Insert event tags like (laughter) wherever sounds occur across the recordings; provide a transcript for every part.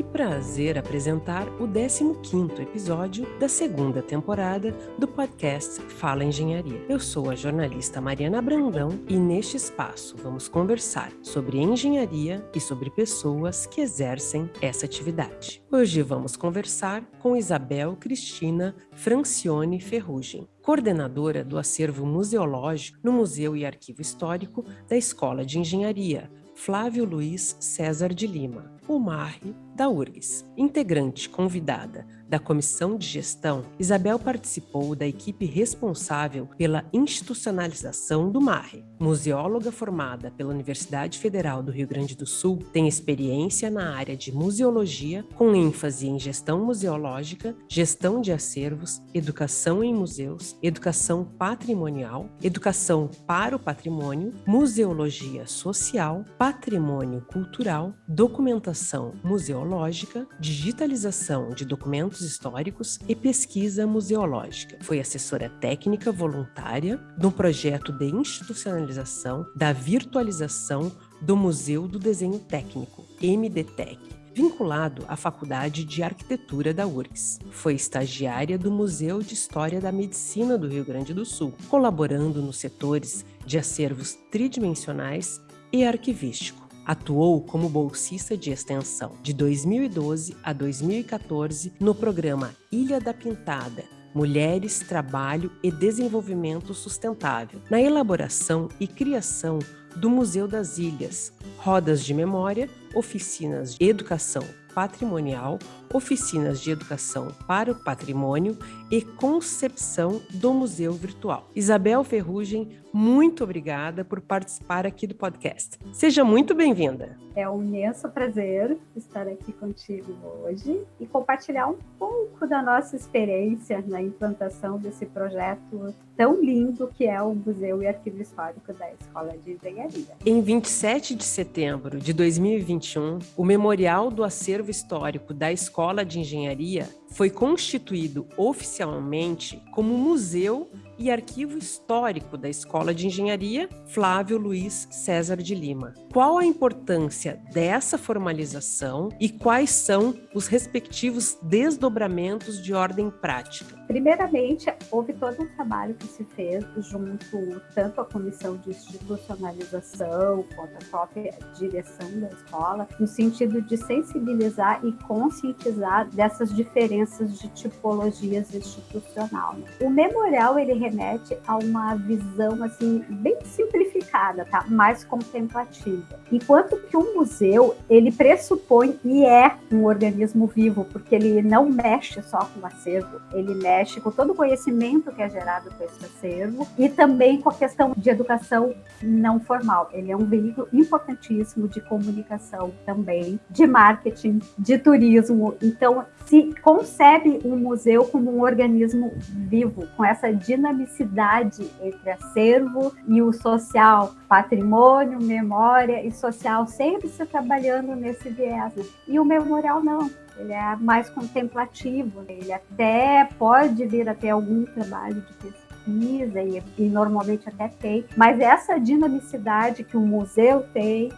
Que prazer apresentar o 15º episódio da segunda temporada do podcast Fala Engenharia. Eu sou a jornalista Mariana Brandão e neste espaço vamos conversar sobre engenharia e sobre pessoas que exercem essa atividade. Hoje vamos conversar com Isabel Cristina Francione Ferrugem, coordenadora do acervo museológico no Museu e Arquivo Histórico da Escola de Engenharia, Flávio Luiz César de Lima, o MARRE da URGS. Integrante convidada da Comissão de Gestão, Isabel participou da equipe responsável pela institucionalização do MARRE. Museóloga formada pela Universidade Federal do Rio Grande do Sul, tem experiência na área de museologia, com ênfase em gestão museológica, gestão de acervos, educação em museus, educação patrimonial, educação para o patrimônio, museologia social, patrimônio cultural, documentação museológica, digitalização de documentos históricos e pesquisa museológica. Foi assessora técnica voluntária um projeto de institucionalização da virtualização do Museu do Desenho Técnico, MDTEC, vinculado à Faculdade de Arquitetura da URGS. Foi estagiária do Museu de História da Medicina do Rio Grande do Sul, colaborando nos setores de acervos tridimensionais e arquivístico. Atuou como bolsista de extensão de 2012 a 2014 no programa Ilha da Pintada, Mulheres, Trabalho e Desenvolvimento Sustentável, na elaboração e criação do Museu das Ilhas, rodas de memória, oficinas de educação patrimonial, oficinas de educação para o patrimônio e concepção do museu virtual. Isabel Ferrugem, muito obrigada por participar aqui do podcast. Seja muito bem-vinda. É um imenso prazer estar aqui contigo hoje e compartilhar um pouco da nossa experiência na implantação desse projeto tão lindo que é o Museu e Arquivo Histórico da Escola de Engenharia. Em 27 de setembro de 2021, o Memorial do Acervo Histórico da Escola de Engenharia foi constituído oficialmente como museu e arquivo histórico da Escola de Engenharia Flávio Luiz César de Lima. Qual a importância dessa formalização e quais são os respectivos desdobramentos de ordem prática? Primeiramente, houve todo um trabalho que se fez junto tanto à comissão de institucionalização quanto à própria direção da escola, no sentido de sensibilizar e conscientizar dessas diferenças de tipologias institucional. O memorial ele remete a uma visão assim bem simplificada, tá? Mais contemplativa. Enquanto que o museu, ele pressupõe e é um organismo vivo, porque ele não mexe só com o acervo, ele mexe com todo o conhecimento que é gerado com esse acervo e também com a questão de educação não formal. Ele é um veículo importantíssimo de comunicação também, de marketing, de turismo. Então, se concebe um museu como um organismo vivo, com essa dinamicidade entre acervo e o social, patrimônio, memória e social, sempre se trabalhando nesse viés. E o memorial não, ele é mais contemplativo, ele até pode vir a ter algum trabalho de pesquisa e, e normalmente até tem, mas essa dinamicidade que o museu tem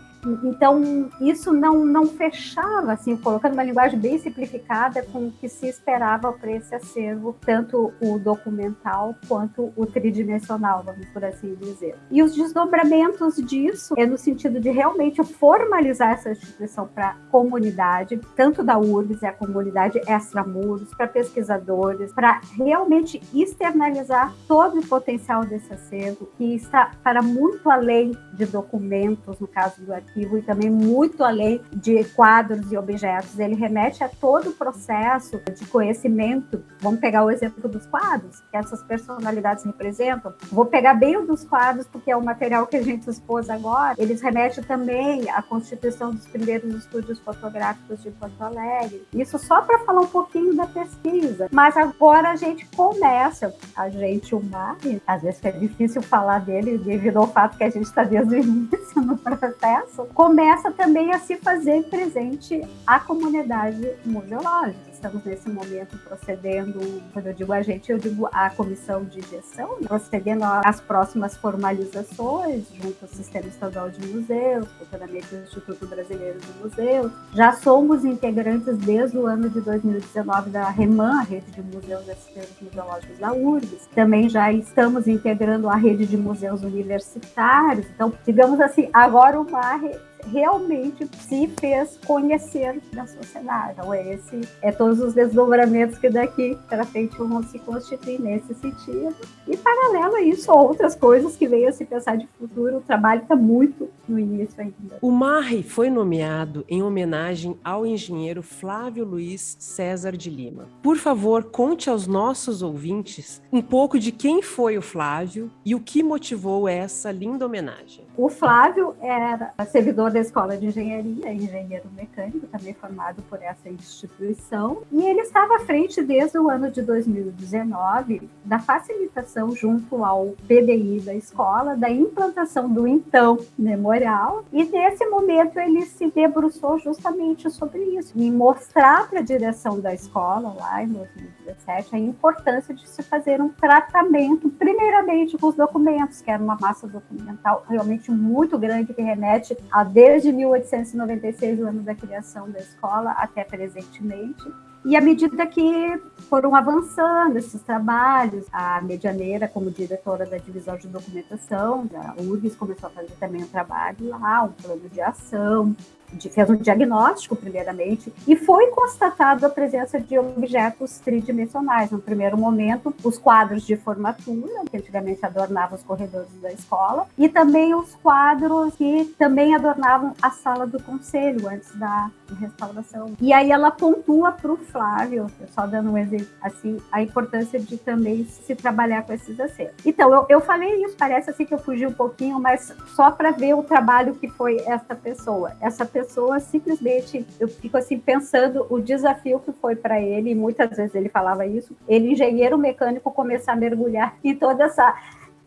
então, isso não, não fechava, assim, colocando uma linguagem bem simplificada com o que se esperava para esse acervo, tanto o documental quanto o tridimensional, vamos por assim dizer. E os desdobramentos disso é no sentido de realmente formalizar essa instituição para a comunidade, tanto da URGS, a comunidade extramuros, para pesquisadores, para realmente externalizar todo o potencial desse acervo, que está para muito além de documentos, no caso do arquivo arquivo e também muito além de quadros e objetos. Ele remete a todo o processo de conhecimento. Vamos pegar o exemplo dos quadros, que essas personalidades representam. Vou pegar bem o dos quadros, porque é o material que a gente expôs agora. Eles remetem também à constituição dos primeiros estúdios fotográficos de Porto Alegre. Isso só para falar um pouquinho da pesquisa. Mas agora a gente começa, a gente, o Mari, às vezes é difícil falar dele devido ao fato que a gente está desde o início no processo, começa também a se fazer presente a comunidade museológica estamos nesse momento procedendo, quando eu digo a gente, eu digo a comissão de gestão, né? procedendo às próximas formalizações junto ao Sistema Estadual de Museus, futuramente o Instituto Brasileiro de Museus. Já somos integrantes desde o ano de 2019 da REMAN, a Rede de Museus e Sistemas Museológicos da URGS. Também já estamos integrando a Rede de Museus Universitários. Então, digamos assim, agora MARRE realmente se fez conhecer da sociedade. Então, esse é todos os desdobramentos que daqui para frente vão se constituir nesse sentido. E, paralelo a isso, outras coisas que venham a se pensar de futuro. O trabalho está muito no início ainda. O MARRE foi nomeado em homenagem ao engenheiro Flávio Luiz César de Lima. Por favor, conte aos nossos ouvintes um pouco de quem foi o Flávio e o que motivou essa linda homenagem. O Flávio era servidor da Escola de Engenharia, engenheiro mecânico, também formado por essa instituição, e ele estava à frente desde o ano de 2019 da facilitação junto ao PDI da escola da implantação do então memorial, e nesse momento ele se debruçou justamente sobre isso, em mostrar para a direção da escola lá em 2017 a importância de se fazer um tratamento, primeiramente com os documentos, que era uma massa documental realmente realmente muito grande que remete a desde 1896, o ano da criação da escola, até presentemente. E à medida que foram avançando esses trabalhos, a Medianeira, como diretora da divisão de documentação da URGS, começou a fazer também um trabalho lá, um plano de ação, fez um diagnóstico, primeiramente, e foi constatado a presença de objetos tridimensionais. No primeiro momento, os quadros de formatura, que antigamente adornavam os corredores da escola, e também os quadros que também adornavam a sala do conselho, antes da restauração. E aí ela pontua para o Flávio, só dando um exemplo, assim, a importância de também se trabalhar com esses acertos. Então, eu, eu falei isso, parece assim que eu fugi um pouquinho, mas só para ver o trabalho que foi essa pessoa. Essa pessoa pessoa simplesmente, eu fico assim pensando o desafio que foi para ele, e muitas vezes ele falava isso, ele engenheiro mecânico começar a mergulhar em toda essa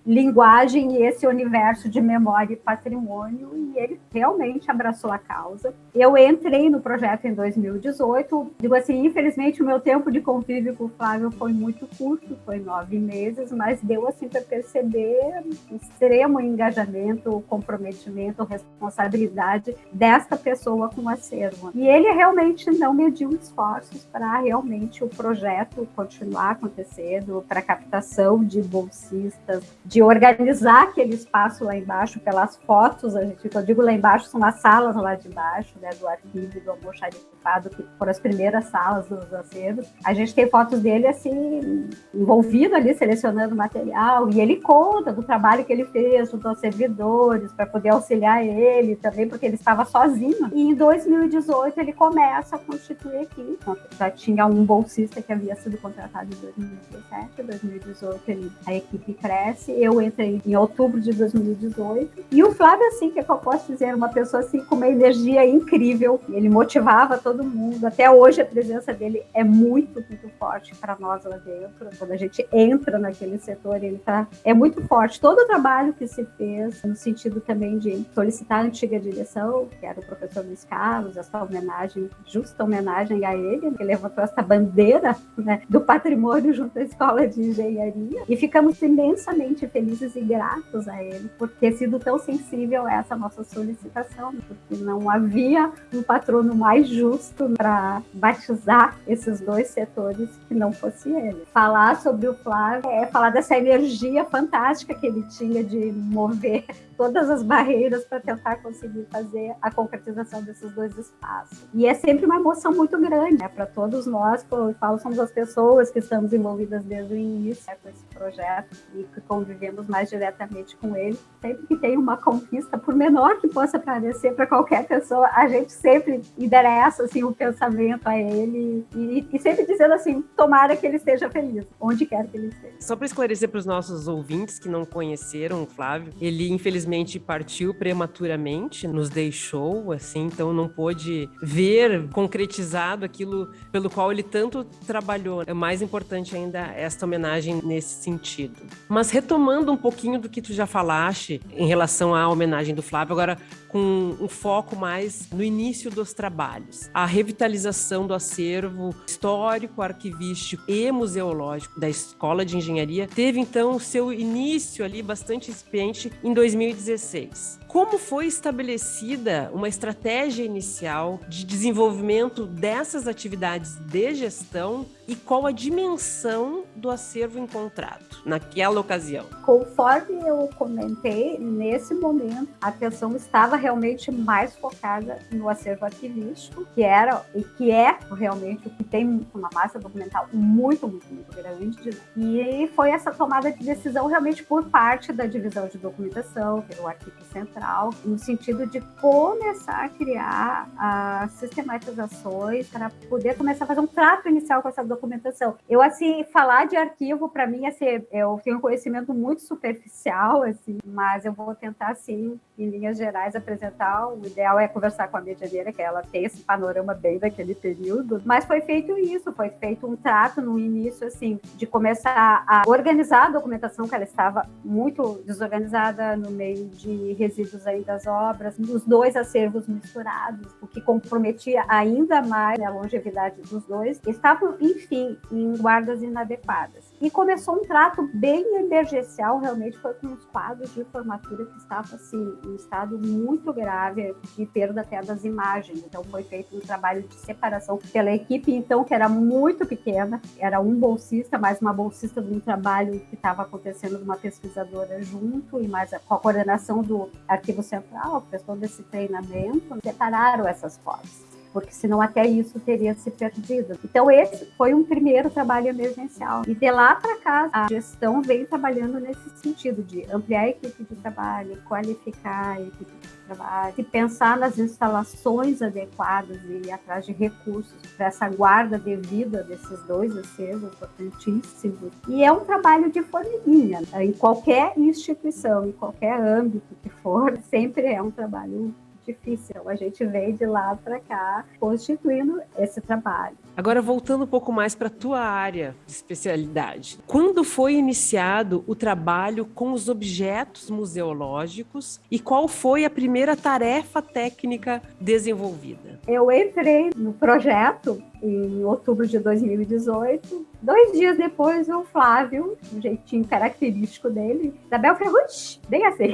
linguagem e esse universo de memória e patrimônio, e ele realmente abraçou a causa. Eu entrei no projeto em 2018, digo assim, infelizmente o meu tempo de convívio com o Flávio foi muito curto, foi nove meses, mas deu assim para perceber extremo engajamento, comprometimento, responsabilidade desta pessoa com o acervo. E ele realmente não mediu esforços para realmente o projeto continuar acontecendo, para captação de bolsistas, de organizar aquele espaço lá embaixo pelas fotos, a gente, eu digo lá embaixo, são as salas lá de baixo, né, do arquivo do almoxarifado, que foram as primeiras salas dos acervos. A gente tem fotos dele, assim, envolvido ali, selecionando material, e ele conta do trabalho que ele fez junto aos servidores, para poder auxiliar ele também, porque ele estava sozinho. E em 2018 ele começa a constituir aqui. Já tinha um bolsista que havia sido contratado em 2017, 2018 ele, a equipe cresce, eu entrei em outubro de 2018. E o Flávio, assim, que, é que eu posso dizer, uma pessoa assim com uma energia incrível. Ele motivava todo mundo. Até hoje a presença dele é muito, muito forte para nós lá dentro. Quando a gente entra naquele setor, ele tá é muito forte. Todo o trabalho que se fez no sentido também de solicitar a antiga direção, que era o professor Luiz Carlos, essa homenagem, justa homenagem a ele, que levantou essa bandeira né, do patrimônio junto à escola de engenharia. E ficamos imensamente felizes e gratos a ele por ter sido tão sensível a essa nossa solicitação, porque não havia um patrono mais justo para batizar esses dois setores que não fosse ele. Falar sobre o Flávio é falar dessa energia fantástica que ele tinha de mover todas as barreiras para tentar conseguir fazer a concretização desses dois espaços. E é sempre uma emoção muito grande né, para todos nós, que eu falo, somos as pessoas que estamos envolvidas desde o início né, com esse projeto e que convivemos mais diretamente com ele. Sempre que tem uma conquista, por menor que possa parecer para qualquer pessoa, a gente sempre endereça assim, o pensamento a ele e, e sempre dizendo assim, tomara que ele esteja feliz, onde quer que ele esteja. Só para esclarecer para os nossos ouvintes que não conheceram o Flávio, ele infelizmente infelizmente partiu prematuramente, nos deixou, assim, então não pôde ver concretizado aquilo pelo qual ele tanto trabalhou. É mais importante ainda esta homenagem nesse sentido. Mas retomando um pouquinho do que tu já falaste em relação à homenagem do Flávio, agora com um foco mais no início dos trabalhos. A revitalização do acervo histórico, arquivístico e museológico da Escola de Engenharia teve então seu início ali bastante incipiente em 2016. Como foi estabelecida uma estratégia inicial de desenvolvimento dessas atividades de gestão e qual a dimensão do acervo encontrado naquela ocasião? Conforme eu comentei, nesse momento a atenção estava realmente mais focada no acervo arquivístico, que era e que é realmente o que tem uma massa documental muito, muito, muito grande. E foi essa tomada de decisão realmente por parte da divisão de documentação, que é arquivo central no sentido de começar a criar as sistematizações para poder começar a fazer um trato inicial com essa documentação. Eu, assim, falar de arquivo, para mim, assim, eu tenho um conhecimento muito superficial, assim, mas eu vou tentar, assim, em linhas gerais, apresentar. O ideal é conversar com a medianeira, que ela tem esse panorama bem daquele período. Mas foi feito isso, foi feito um trato no início, assim, de começar a organizar a documentação, que ela estava muito desorganizada no meio de resíduos aí das obras, os dois acervos misturados, o que comprometia ainda mais a longevidade dos dois, estavam, enfim, em guardas inadequadas. E começou um trato bem emergencial, realmente foi com os quadros de formatura que estavam assim, em estado muito grave de perda até das imagens. Então foi feito um trabalho de separação pela equipe, então, que era muito pequena, era um bolsista, mais uma bolsista de um trabalho que estava acontecendo de uma pesquisadora junto, e mais com a coordenação do Arquivo Central, fez todo esse treinamento, separaram essas fotos porque senão até isso teria se perdido. Então esse foi um primeiro trabalho emergencial. E de lá para cá, a gestão vem trabalhando nesse sentido de ampliar a equipe de trabalho, qualificar a equipe de trabalho, e pensar nas instalações adequadas e ir atrás de recursos para essa guarda devida desses dois acervos importantíssimos. E é um trabalho de formiguinha, né? em qualquer instituição, em qualquer âmbito que for, (laughs) sempre é um trabalho difícil. A gente veio de lá para cá constituindo esse trabalho. Agora, voltando um pouco mais para a tua área de especialidade. Quando foi iniciado o trabalho com os objetos museológicos e qual foi a primeira tarefa técnica desenvolvida? Eu entrei no projeto em outubro de 2018. Dois dias depois, o Flávio, um jeitinho característico dele, Isabel Ferrucci, bem assim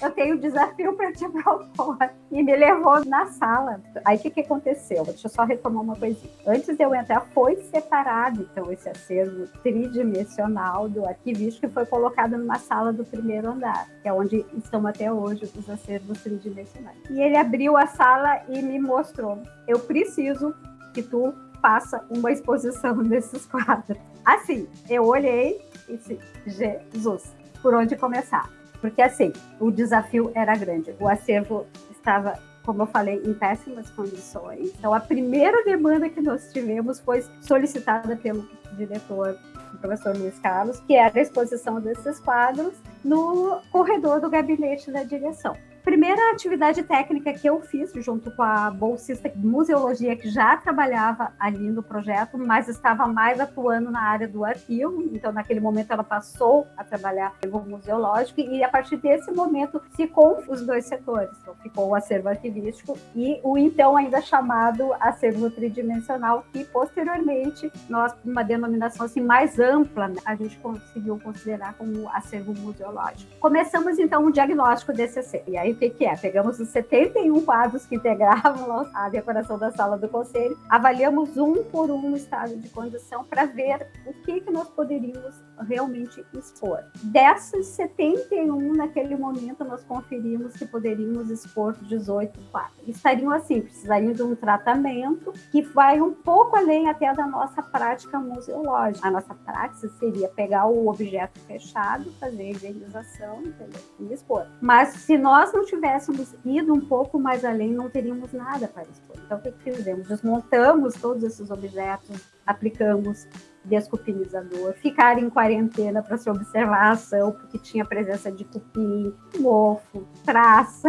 eu tenho um desafio para te (laughs) propor. E me levou na sala. Aí o que, que aconteceu? Deixa eu só retomar uma coisinha. Antes de eu entrar, foi separado, então, esse acervo tridimensional do arquivístico que foi colocado numa sala do primeiro andar, que é onde estão até hoje os acervos tridimensionais. E ele abriu a sala e me mostrou: eu preciso que tu faça uma exposição (laughs) desses quadros. Assim, eu olhei e disse: Jesus, por onde começar? Porque, assim, o desafio era grande. O acervo estava, como eu falei, em péssimas condições. Então, a primeira demanda que nós tivemos foi solicitada pelo diretor, o professor Luiz Carlos, que era a exposição desses quadros no corredor do gabinete da direção primeira atividade técnica que eu fiz junto com a bolsista de museologia que já trabalhava ali no projeto, mas estava mais atuando na área do arquivo. Então, naquele momento, ela passou a trabalhar no museológico e a partir desse momento ficou os dois setores. Então, ficou o acervo arquivístico e o então ainda chamado acervo tridimensional, que posteriormente nós, uma denominação assim mais ampla, né, a gente conseguiu considerar como acervo museológico. Começamos então um diagnóstico desse acervo. E aí o que, que é? Pegamos os 71 quadros que integravam (laughs) a decoração da sala do conselho, avaliamos um por um o estado de condição para ver o que, que nós poderíamos realmente expor. Dessas 71, naquele momento, nós conferimos que poderíamos expor 18 quadros. Estariam assim, precisariam de um tratamento que vai um pouco além até da nossa prática museológica. A nossa prática seria pegar o objeto fechado, fazer a higienização entendeu? e expor. Mas se nós não tivéssemos ido um pouco mais além, não teríamos nada para expor. Então, o que, fizemos? Desmontamos todos esses objetos, aplicamos descupinizador, ficar em quarentena para se observar a ação, porque tinha presença de cupim, mofo, traça.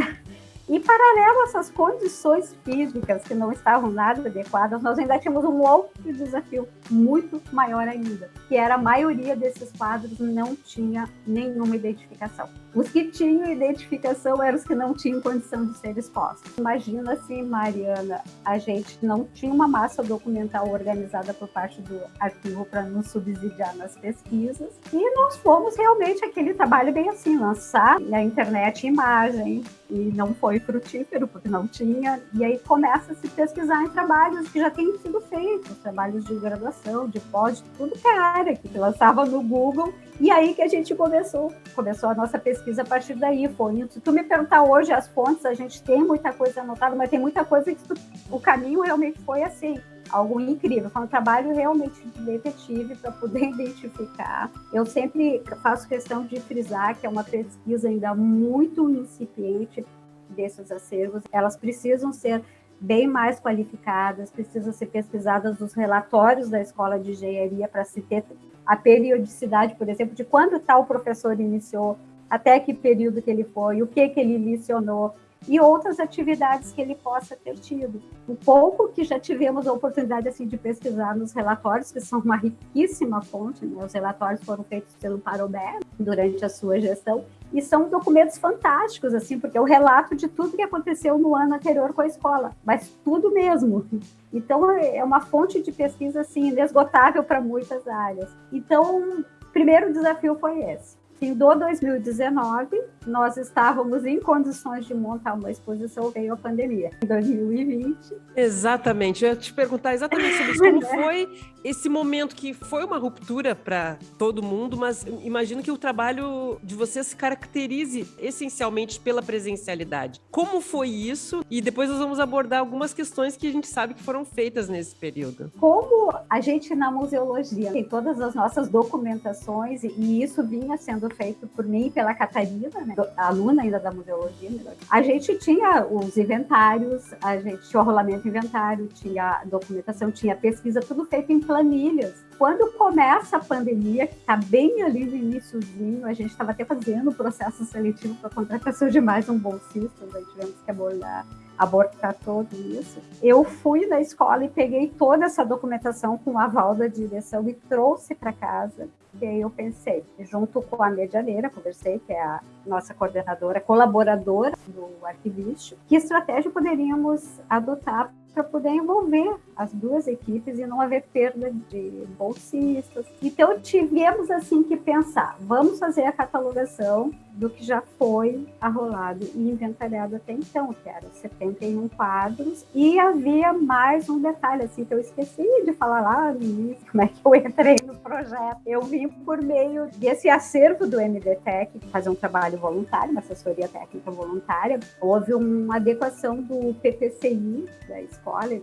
E paralelo a essas condições físicas que não estavam nada adequadas, nós ainda tínhamos um outro desafio muito maior ainda, que era a maioria desses quadros não tinha nenhuma identificação. Os que tinham identificação eram os que não tinham condição de ser expostos. Imagina assim, Mariana, a gente não tinha uma massa documental organizada por parte do arquivo para nos subsidiar nas pesquisas, e nós fomos realmente aquele trabalho bem assim, lançar na internet imagem, e não foi frutífero, porque não tinha. E aí começa a se pesquisar em trabalhos que já têm sido feitos, trabalhos de graduação, de pós, tudo que é área, que lançava no Google. E aí que a gente começou, começou a nossa pesquisa a partir daí. Foi, se tu me perguntar hoje as fontes, a gente tem muita coisa anotada, mas tem muita coisa que tu, o caminho realmente foi assim algo incrível. Foi um trabalho realmente de detetive para poder (laughs) identificar. Eu sempre faço questão de frisar que é uma pesquisa ainda muito incipiente desses acervos. Elas precisam ser bem mais qualificadas, precisam ser pesquisadas nos relatórios da escola de engenharia para se ter a periodicidade, por exemplo, de quando tal professor iniciou, até que período que ele foi, o que que ele licionou, e outras atividades que ele possa ter tido. O pouco que já tivemos a oportunidade assim de pesquisar nos relatórios, que são uma riquíssima fonte, né? os relatórios foram feitos pelo Parobé durante a sua gestão, e são documentos fantásticos, assim, porque é o relato de tudo que aconteceu no ano anterior com a escola, mas tudo mesmo. Então, é uma fonte de pesquisa, assim, inesgotável para muitas áreas. Então, o primeiro desafio foi esse em do 2019, nós estávamos em condições de montar uma exposição, veio a pandemia. Em 2020. Exatamente, eu ia te perguntar exatamente sobre isso. Como (laughs) foi esse momento que foi uma ruptura para todo mundo, mas imagino que o trabalho de vocês se caracterize essencialmente pela presencialidade. Como foi isso? E depois nós vamos abordar algumas questões que a gente sabe que foram feitas nesse período. Como a gente na museologia tem todas as nossas documentações e isso vinha sendo feito por mim e pela Catarina, né, aluna ainda da museologia, a gente tinha os inventários, a gente tinha o rolamento inventário, tinha documentação, tinha pesquisa, tudo feito em planilhas. Quando começa a pandemia, que está bem ali no iníciozinho, a gente estava até fazendo o processo seletivo para contratação de mais um bolsista, aí tivemos que abordar abortar tudo isso. Eu fui na escola e peguei toda essa documentação com o aval da direção e trouxe para casa. E aí eu pensei, junto com a medianeira, conversei, que é a nossa coordenadora, colaboradora do arquivístico, que estratégia poderíamos adotar para poder envolver as duas equipes e não haver perda de bolsistas. Então tivemos assim que pensar, vamos fazer a catalogação do que já foi arrolado e inventariado até então, que eram 71 quadros, e havia mais um detalhe assim que eu esqueci de falar lá no início, como é que eu entrei no projeto. Eu vim por meio desse acervo do MDTEC, fazer um trabalho voluntário, uma assessoria técnica voluntária. Houve uma adequação do PPCI da escola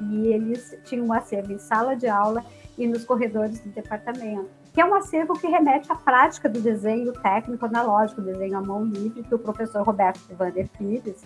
e eles tinham um acervo em sala de aula e nos corredores do departamento, que é um acervo que remete à prática do desenho técnico analógico, desenho à mão livre, que o professor Roberto Vander Pires,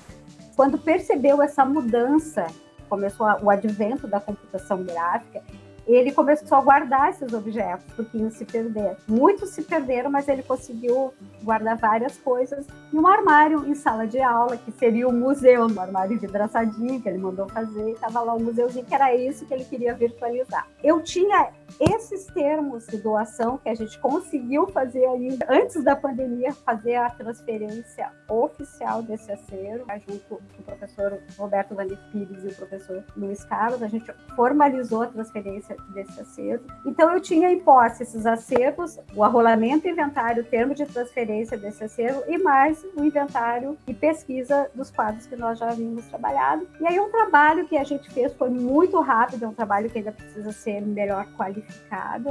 quando percebeu essa mudança, começou o advento da computação gráfica, ele começou a guardar esses objetos, porque iam se perder. Muitos se perderam, mas ele conseguiu guardar várias coisas em um armário em sala de aula, que seria o museu, um armário vidraçadinho que ele mandou fazer, estava lá um museuzinho, que era isso que ele queria virtualizar. Eu tinha esses termos de doação que a gente conseguiu fazer aí antes da pandemia, fazer a transferência oficial desse acervo, junto com o professor Roberto Vander Pires e o professor Luiz Carlos, a gente formalizou a transferência desse acervo. Então, eu tinha em posse esses acervos, o arrolamento inventário, o termo de transferência desse acervo e mais o inventário e pesquisa dos quadros que nós já havíamos trabalhado. E aí, um trabalho que a gente fez foi muito rápido, é um trabalho que ainda precisa ser melhor qualificado,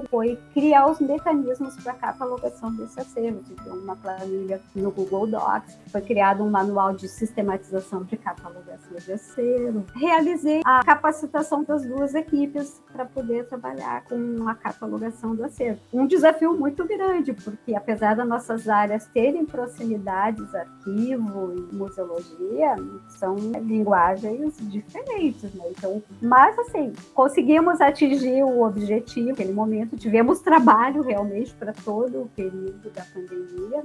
foi criar os mecanismos para a catalogação desse acervo. Então, uma planilha no Google Docs, foi criado um manual de sistematização de catalogação de acervo. Realizei a capacitação das duas equipes para poder trabalhar com a catalogação do acervo. Um desafio muito grande, porque apesar das nossas áreas terem proximidades, arquivo e museologia, são linguagens diferentes, né? Então, mas assim, conseguimos atingir o objetivo positivo naquele momento. Tivemos trabalho realmente para todo o período da pandemia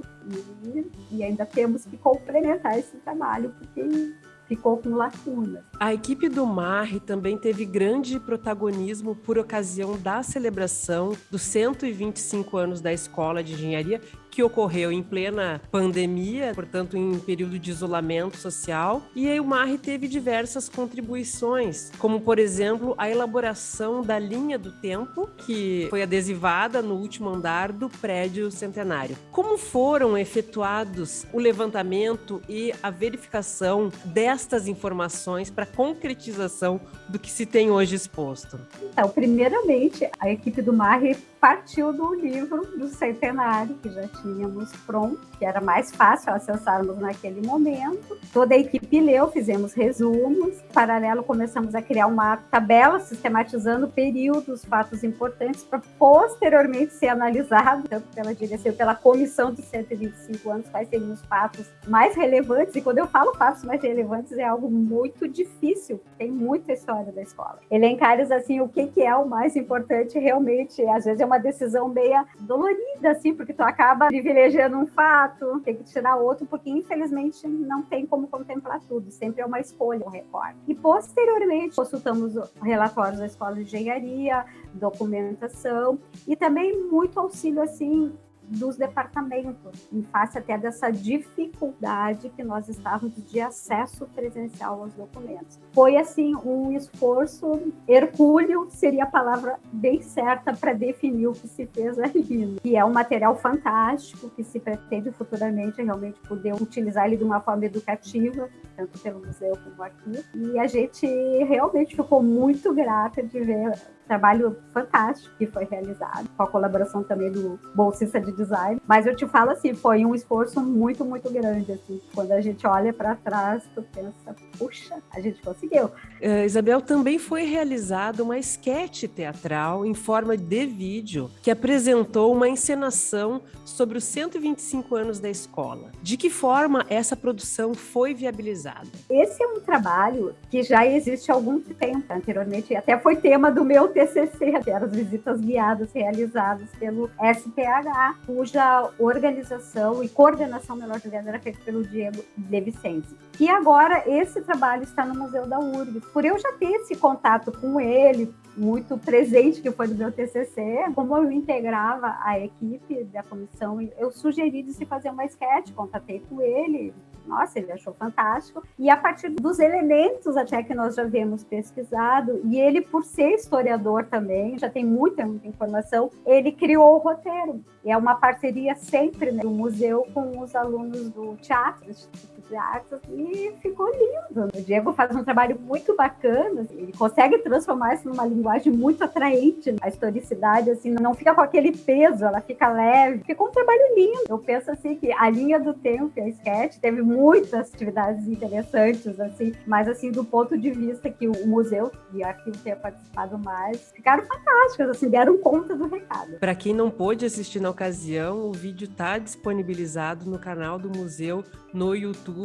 e, e ainda temos que complementar esse trabalho, porque ficou com lacunas. A equipe do MARRE também teve grande protagonismo por ocasião da celebração dos 125 anos da Escola de Engenharia, que ocorreu em plena pandemia, portanto, em período de isolamento social. E aí o MARRE teve diversas contribuições, como, por exemplo, a elaboração da linha do tempo, que foi adesivada no último andar do prédio centenário. Como foram efetuados o levantamento e a verificação destas informações para concretização do que se tem hoje exposto? Então, primeiramente, a equipe do MARRE partiu do livro do centenário, que já tínhamos pronto, que era mais fácil acessarmos naquele momento. Toda a equipe leu, fizemos resumos. Em paralelo, começamos a criar uma tabela sistematizando períodos, fatos importantes, para posteriormente ser analisado, tanto pela direção, pela comissão dos 125 anos, quais seriam os fatos mais relevantes. E quando eu falo fatos mais relevantes, é algo muito difícil, tem muita história da escola. Elencar assim, o que, que é o mais importante realmente, às vezes é uma decisão meia dolorida, assim, porque tu acaba privilegiando um fato, tem que tirar outro, porque infelizmente não tem como contemplar tudo, sempre é uma escolha, um recorte. E posteriormente consultamos relatórios da Escola de Engenharia, documentação e também muito auxílio, assim, dos departamentos, em face até dessa dificuldade que nós estávamos de acesso presencial aos documentos. Foi, assim, um esforço hercúleo, seria a palavra bem certa para definir o que se fez ali, que é um material fantástico, que se pretende futuramente realmente poder utilizar ele de uma forma educativa, tanto pelo museu como aqui. E a gente realmente ficou muito grata de ver trabalho fantástico que foi realizado, com a colaboração também do bolsista de design. Mas eu te falo assim, foi um esforço muito, muito grande. Assim. Quando a gente olha para trás, tu pensa, puxa, a gente conseguiu. Uh, Isabel, também foi realizada uma esquete teatral em forma de vídeo que apresentou uma encenação sobre os 125 anos da escola. De que forma essa produção foi viabilizada? Esse é um trabalho que já existe há algum tempo. Anteriormente, até foi tema do meu TCC, as visitas guiadas realizadas pelo SPH, cuja organização e coordenação, melhor dizendo, era feita pelo Diego De Vicente. E agora esse trabalho está no Museu da URGS. Por eu já ter esse contato com ele, muito presente que foi do meu TCC, como eu integrava a equipe da comissão, eu sugeri de se fazer uma sketch, contatei com ele, nossa, ele achou fantástico. E a partir dos elementos até que nós já vemos pesquisado, e ele, por ser historiador também, já tem muita, muita informação, ele criou o roteiro. E é uma parceria sempre né, do museu com os alunos do teatro, de Artes, e ficou lindo. O Diego faz um trabalho muito bacana, ele consegue transformar isso numa linguagem muito atraente. A historicidade, assim, não fica com aquele peso, ela fica leve. Ficou um trabalho lindo. Eu penso, assim, que a linha do tempo, a sketch, teve muitas atividades interessantes, assim, mas, assim, do ponto de vista que o museu e o arquivo tenha participado mais, ficaram fantásticas, assim, deram conta do recado. Para quem não pôde assistir na ocasião, o vídeo está disponibilizado no canal do museu no YouTube,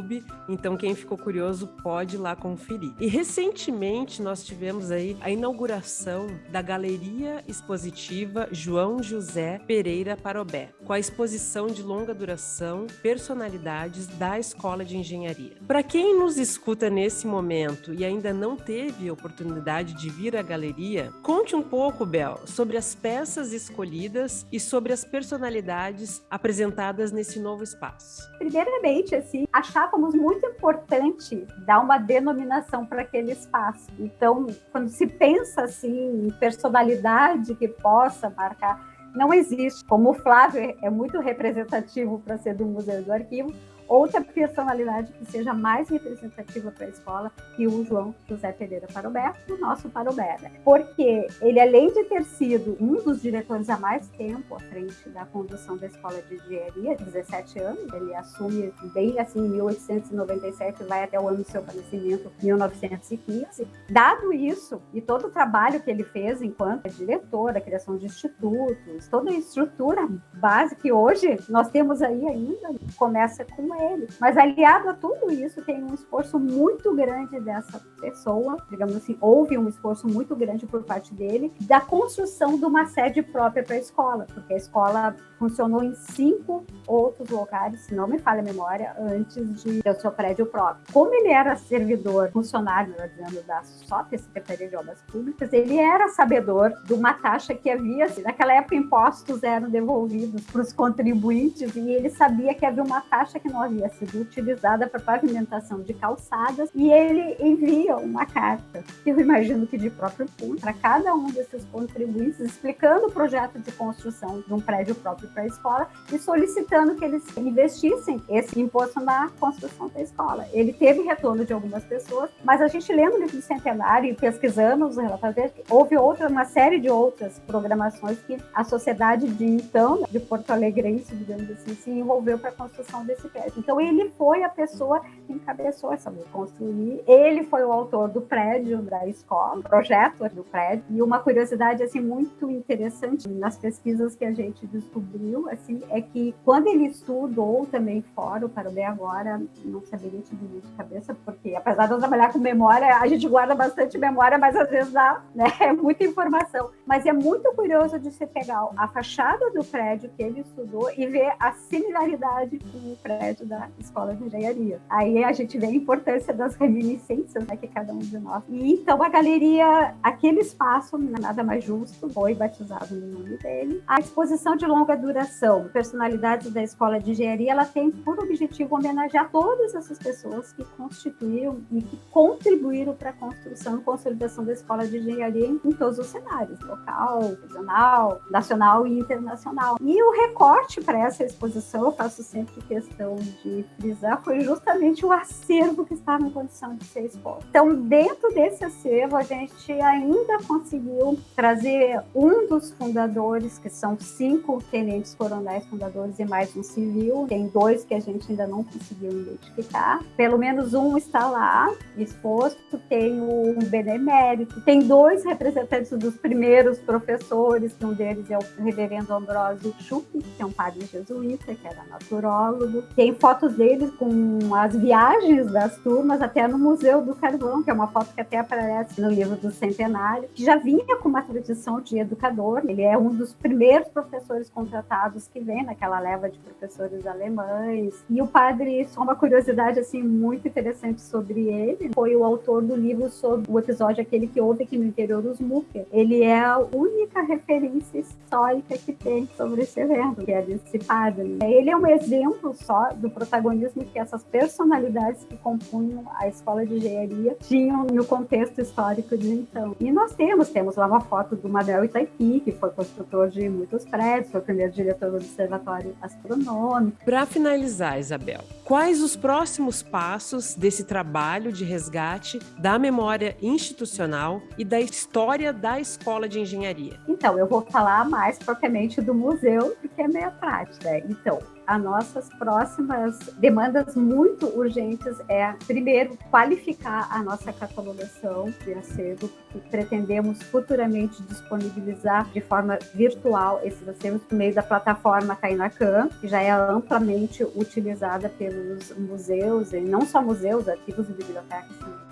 então quem ficou curioso pode ir lá conferir. E recentemente nós tivemos aí a inauguração da Galeria Expositiva João José Pereira Parobé, com a exposição de longa duração Personalidades da Escola de Engenharia. Para quem nos escuta nesse momento e ainda não teve oportunidade de vir à galeria, conte um pouco, Bel, sobre as peças escolhidas e sobre as personalidades apresentadas nesse novo espaço. Primeiramente, assim, achávamos muito importante dar uma denominação para aquele espaço. Então, quando se pensa assim em personalidade que possa marcar, não existe. Como o Flávio é muito representativo para ser do Museu do Arquivo, outra personalidade que seja mais representativa para a escola que o João José Pereira Parobé, o nosso Parobé. Né? Porque ele, além de ter sido um dos diretores há mais tempo à frente da condução da escola de engenharia, 17 anos, ele assume bem assim em 1897, vai até o ano do seu falecimento, 1915. Dado isso e todo o trabalho que ele fez enquanto diretor, a criação de institutos, toda a estrutura base que hoje nós temos aí ainda, começa com ele. Mas aliado a tudo isso, tem um esforço muito grande dessa pessoa, digamos assim, houve um esforço muito grande por parte dele, da construção de uma sede própria para a escola, porque a escola funcionou em cinco outros lugares, se não me falha a memória, antes de ter o seu prédio próprio. Como ele era servidor, funcionário, dizendo, da SOP, Secretaria de Obras Públicas, ele era sabedor de uma taxa que havia, naquela época impostos eram devolvidos para os contribuintes e ele sabia que havia uma taxa que não havia sido utilizada para pavimentação de calçadas e ele envia uma carta, eu imagino que de próprio punho, para cada um desses contribuintes, explicando o projeto de construção de um prédio próprio para a escola e solicitando que eles investissem esse imposto na construção da escola. Ele teve retorno de algumas pessoas, mas a gente lendo o do Centenário e pesquisando os relatórios houve outra, uma série de outras programações que a sociedade de então, de Porto Alegrense, digamos assim, se envolveu para a construção desse prédio. Então ele foi a pessoa que encabeçou essa construir. Ele foi o autor do prédio da escola, projeto do prédio. E uma curiosidade assim muito interessante nas pesquisas que a gente descobriu assim, é que quando ele estudou também fora, para bem agora, não saberia te dizer de cabeça, porque apesar de eu trabalhar com memória, a gente guarda bastante memória, mas às vezes dá, né, (laughs) é muita informação. Mas é muito curioso de se pegar a fachada do prédio que ele estudou e ver a similaridade com o prédio da Escola de Engenharia. Aí a gente vê a importância das reminiscências né, que cada um de nós. E então a galeria, aquele espaço, nada mais justo, foi batizado no nome dele. A exposição de longa duração, personalidades da Escola de Engenharia, ela tem por objetivo homenagear todas essas pessoas que constituíram e que contribuíram para a construção e consolidação da Escola de Engenharia em, em todos os cenários, local, regional, nacional e internacional. E o recorte para essa exposição, eu faço sempre questão de frisar, foi justamente o acervo que estava em condição de ser exposto. Então, dentro desse acervo, a gente ainda conseguiu trazer um dos fundadores, que são cinco tenentes coronéis fundadores e mais um civil. Tem dois que a gente ainda não conseguiu identificar. Pelo menos um está lá exposto. Tem um benemérito. Tem dois representantes dos primeiros professores, um deles é o reverendo Ambrósio Schupp, que é um padre jesuíta, que era naturólogo. Tem fotos deles com as viagens das turmas até no Museu do Carvão, que é uma foto que até aparece no livro do Centenário, que já vinha com uma tradição de educador. Ele é um dos primeiros professores contratados tratados que vem naquela leva de professores alemães. E o padre, só uma curiosidade assim muito interessante sobre ele, foi o autor do livro sobre o episódio aquele que houve aqui no interior dos Mucker. Ele é a única referência histórica que tem sobre esse evento, que é desse padre. Ele é um exemplo só do protagonismo que essas personalidades que compunham a escola de engenharia tinham no contexto histórico de então. E nós temos, temos lá uma foto do Manuel Itaipi, que foi construtor de muitos prédios, foi o primeiro diretor do Observatório Astronômico. Para finalizar, Isabel, quais os próximos passos desse trabalho de resgate da memória institucional e da história da Escola de Engenharia? Então, eu vou falar mais propriamente do museu, porque é meio prática. Né? Então, as nossas próximas demandas muito urgentes é, primeiro, qualificar a nossa catalogação de acervo, que pretendemos futuramente disponibilizar de forma virtual esses acervos por meio da plataforma Kainacan, que já é amplamente utilizada pelos museus, e não só museus, arquivos e bibliotecas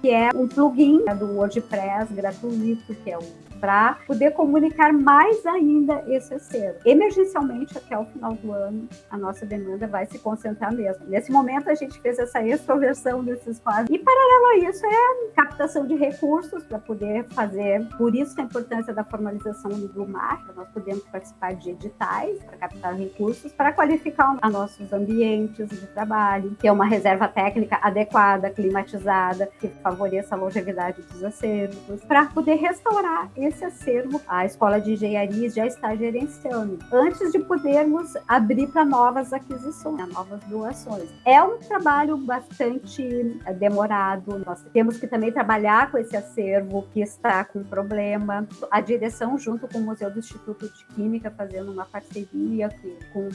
que é um plugin do WordPress gratuito, que é o para poder comunicar mais ainda esse acervo. Emergencialmente, até o final do ano, a nossa demanda vai se concentrar mesmo. Nesse momento, a gente fez essa extroversão desses quadros. E, paralelo a isso, é captação de recursos para poder fazer. Por isso, a importância da formalização do MAR, nós podemos participar de editais para captar recursos, para qualificar a nossos ambientes de trabalho, ter uma reserva técnica adequada, climatizada, que favoreça a longevidade dos acervos, para poder restaurar esse acervo a Escola de Engenharia já está gerenciando, antes de podermos abrir para novas aquisições, novas doações. É um trabalho bastante é, demorado, nós temos que também trabalhar com esse acervo que está com problema. A direção, junto com o Museu do Instituto de Química, fazendo uma parceria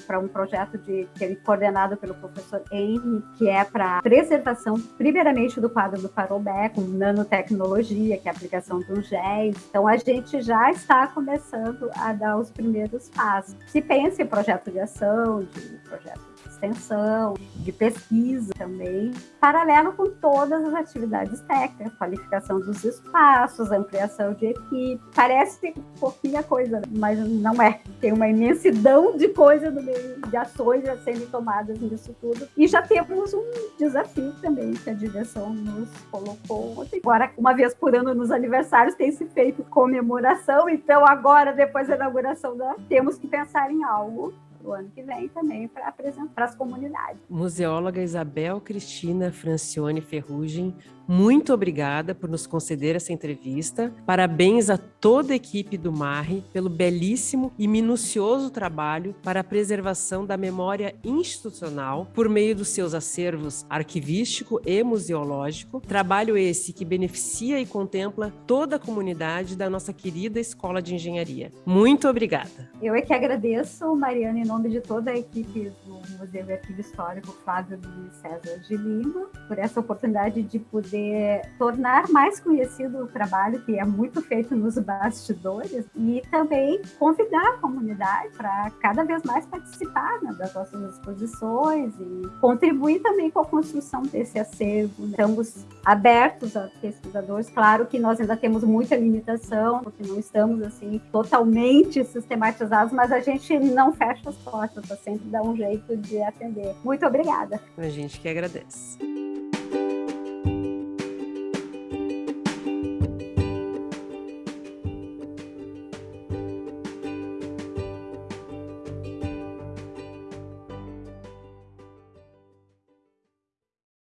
para um projeto de, que é coordenado pelo professor Henry, que é para preservação, primeiramente, do quadro do Parobé, com nanotecnologia, que é a aplicação um géis. Então, a gente já está começando a dar os primeiros passos. Se pensa em projeto de ação, de projeto extensão, de pesquisa também, paralelo com todas as atividades técnicas, qualificação dos espaços, ampliação de equipe. Parece pouquinha coisa, mas não é. Tem uma imensidão de coisa no meio de ações a serem tomadas nisso tudo. E já temos um desafio também que a direção nos colocou Agora, uma vez por ano nos aniversários tem se feito comemoração, então agora, depois da inauguração, temos que pensar em algo o ano que vem também para apresentar para as comunidades. Museóloga Isabel Cristina Francione Ferrugem, muito obrigada por nos conceder essa entrevista. Parabéns a toda a equipe do MARRE pelo belíssimo e minucioso trabalho para a preservação da memória institucional por meio dos seus acervos arquivístico e museológico. Trabalho esse que beneficia e contempla toda a comunidade da nossa querida Escola de Engenharia. Muito obrigada. Eu é que agradeço, Mariana, em nome de toda a equipe do Museu e Arquivo Histórico Flávio Luiz César de Lima, por essa oportunidade de poder tornar mais conhecido o trabalho que é muito feito nos bastidores e também convidar a comunidade para cada vez mais participar né, das nossas exposições e contribuir também com a construção desse acervo. Estamos abertos a pesquisadores, claro que nós ainda temos muita limitação, porque não estamos assim totalmente sistematizados, mas a gente não fecha as portas, tá sempre dá um jeito de atender. Muito obrigada. A gente que agradece.